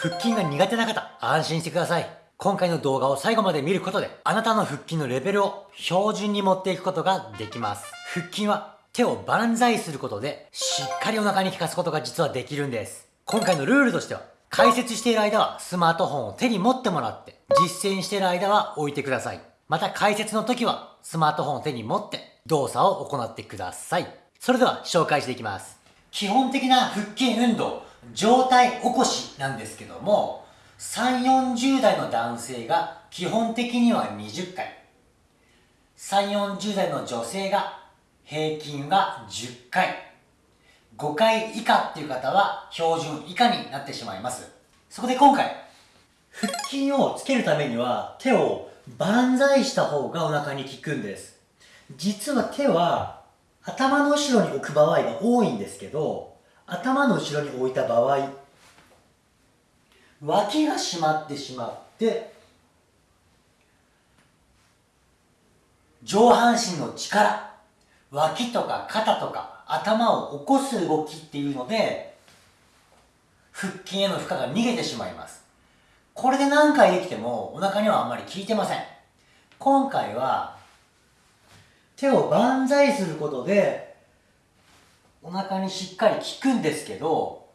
腹筋が苦手な方、安心してください。今回の動画を最後まで見ることで、あなたの腹筋のレベルを標準に持っていくことができます。腹筋は手を万歳することで、しっかりお腹に効かすことが実はできるんです。今回のルールとしては、解説している間はスマートフォンを手に持ってもらって、実践している間は置いてください。また解説の時はスマートフォンを手に持って動作を行ってください。それでは紹介していきます。基本的な腹筋運動、上体起こしなんですけども、3、40代の男性が基本的には20回。3、40代の女性が平均が10回。5回以下っていう方は標準以下になってしまいます。そこで今回、腹筋をつけるためには手を万歳した方がお腹に効くんです。実は手は頭の後ろに置く場合が多いんですけど、頭の後ろに置いた場合、脇が締まってしまって上半身の力脇とか肩とか頭を起こす動きっていうので腹筋への負荷が逃げてしまいます。これで何回できてもお腹にはあんまり効いてません。今回は手を万歳することでお腹にしっかり効くんですけど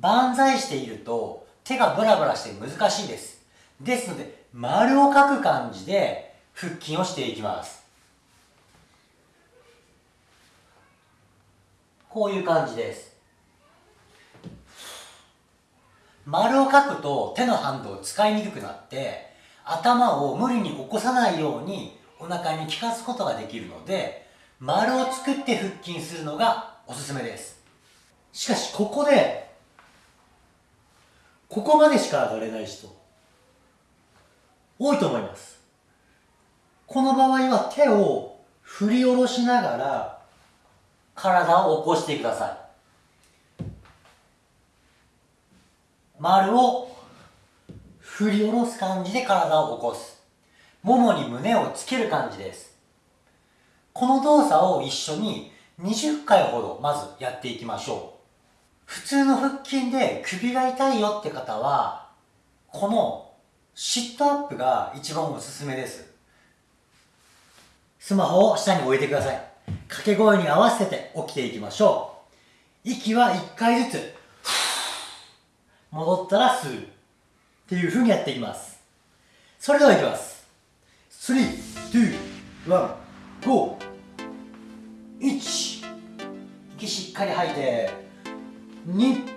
万歳していると手がブラブラして難しいです。ですので、丸を書く感じで腹筋をしていきます。こういう感じです。丸を書くと手の反動を使いにくくなって頭を無理に起こさないようにお腹に効かすことができるので丸を作って腹筋するのがおすすめです。しかしここでここまでしか上がれない人多いと思います。この場合は手を振り下ろしながら体を起こしてください。丸を振り下ろす感じで体を起こす。ももに胸をつける感じです。この動作を一緒に20回ほどまずやっていきましょう普通の腹筋で首が痛いよって方は、このシットアップが一番おすすめです。スマホを下に置いてください。掛け声に合わせて起きていきましょう。息は1回ずつ、戻ったら吸う。っていう風にやっていきます。それではいきます。3、2、1、5、1。息しっかり吐いて、2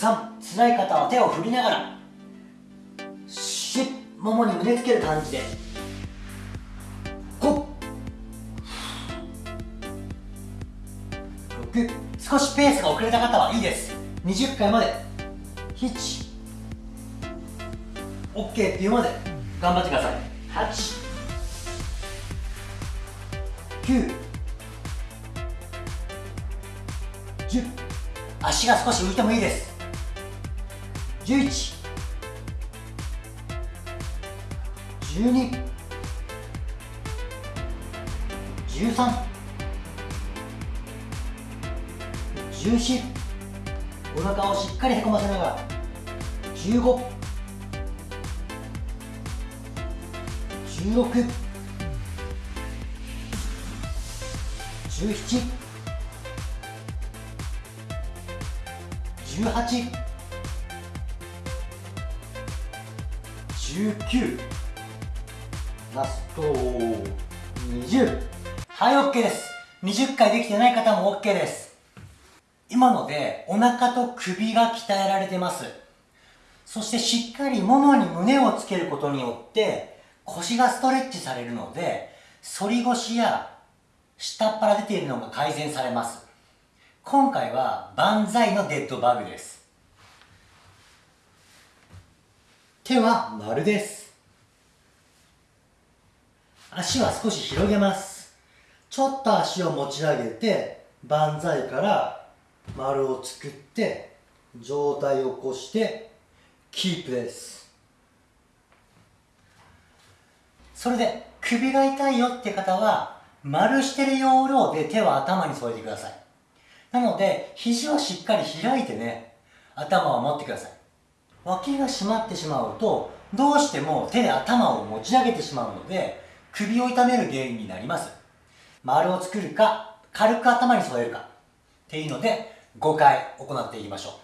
3辛い方は手を振りながらしももに胸つける感じで5 6少しペースが遅れた方はいいです20回まで7 OK っていうまで頑張ってください8 9 10足が少し浮いてもいいです。11 12 13 14お腹をしっかりへこませながら15 16 17 18 19ラスト。20はい OK です。20回できてない方も OK です。今のでお腹と首が鍛えられてます。そしてしっかりももに胸をつけることによって腰がストレッチされるので反り腰や下っ腹出ているのが改善されます。今回は万歳のデッドバグです。手は丸です。足は少し広げます。ちょっと足を持ち上げて万歳から丸を作って上体を起こしてキープです。それで首が痛いよって方は丸してる要領で手を頭に添えてください。なので肘はしっかり開いてね頭を持ってください。脇が締まってしまうとどうしても手で頭を持ち上げてしまうので首を痛める原因になります。丸を作るか軽く頭に添えるか。っていうので5回行っていきましょ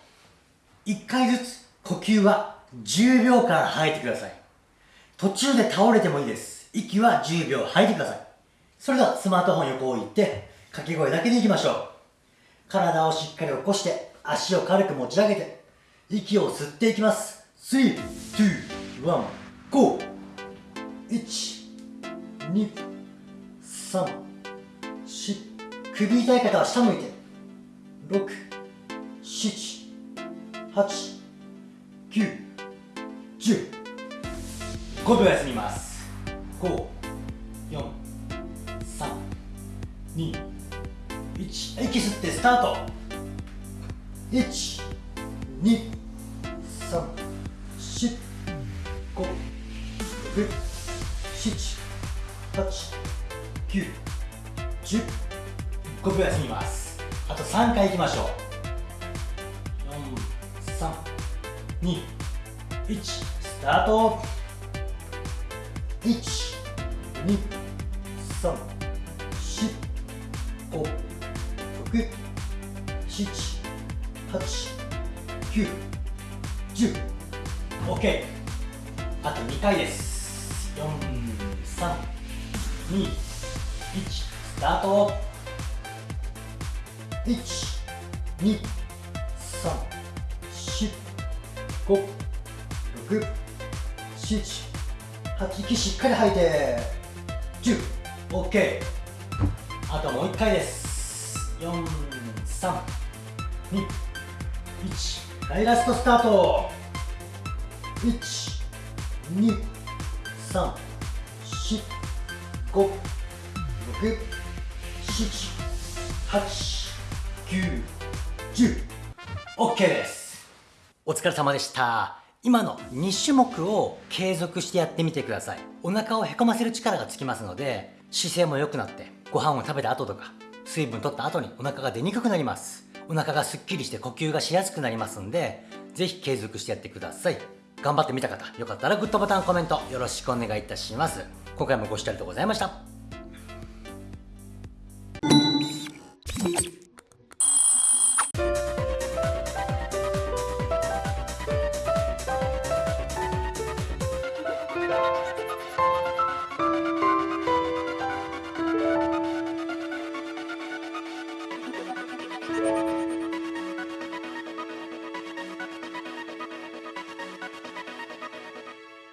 う。1回ずつ呼吸は10秒間吐いてください。途中で倒れてもいいです。息は10秒吐いてください。それではスマートフォン横を置いて掛け声だけでいきましょう。体をしっかり起こして足を軽く持ち上げて息を吸っていきます。3、2、1、GO! 1、2、3、4首痛い方は下向いて。6、7、8、9、10 5秒休みます。5、4、3、2、1息吸ってスタート。1、2、3、4、5、6、7、8、9、10秒休みます。あと3回いきましょう。4、3、2、1スタート。1、2、3、4、5、6、7、8、9、10 OK あと2回です。4、3、2、1スタート。1234567、2、3、4、5、6、7、8息しっかり吐いて。10OK あともう1回です。4、3、2、1はいラストスタート。1、2、3、4、5、6、7、8、9、10 OK です。お疲れ様でした。今の2種目を継続してやってみてください。お腹をへこませる力がつきますので姿勢も良くなってご飯を食べた後とか水分取った後にお腹が出にくくなります。お腹がすっきりして呼吸がしやすくなりますんでぜひ継続してやってください。頑張ってみた方よかったらグッドボタンコメントよろしくお願いいたします。今回もご視聴ありがとうございました。